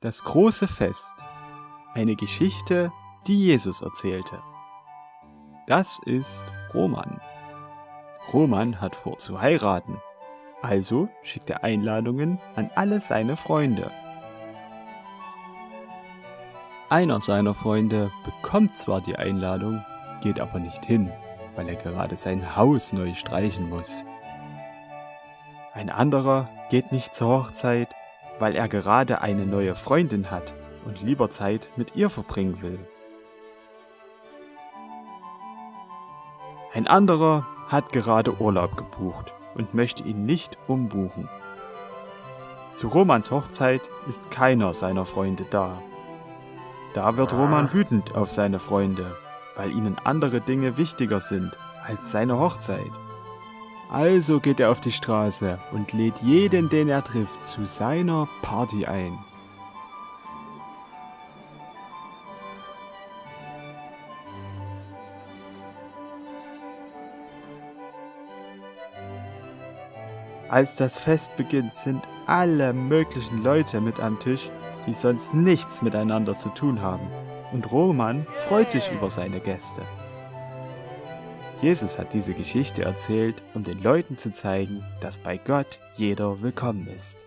Das große Fest. Eine Geschichte, die Jesus erzählte. Das ist Roman. Roman hat vor zu heiraten. Also schickt er Einladungen an alle seine Freunde. Einer seiner Freunde bekommt zwar die Einladung, geht aber nicht hin, weil er gerade sein Haus neu streichen muss. Ein anderer geht nicht zur Hochzeit, weil er gerade eine neue Freundin hat und lieber Zeit mit ihr verbringen will. Ein anderer hat gerade Urlaub gebucht und möchte ihn nicht umbuchen. Zu Romans Hochzeit ist keiner seiner Freunde da. Da wird Roman wütend auf seine Freunde, weil ihnen andere Dinge wichtiger sind als seine Hochzeit. Also geht er auf die Straße und lädt jeden, den er trifft, zu seiner Party ein. Als das Fest beginnt, sind alle möglichen Leute mit am Tisch, die sonst nichts miteinander zu tun haben. Und Roman freut sich über seine Gäste. Jesus hat diese Geschichte erzählt, um den Leuten zu zeigen, dass bei Gott jeder willkommen ist.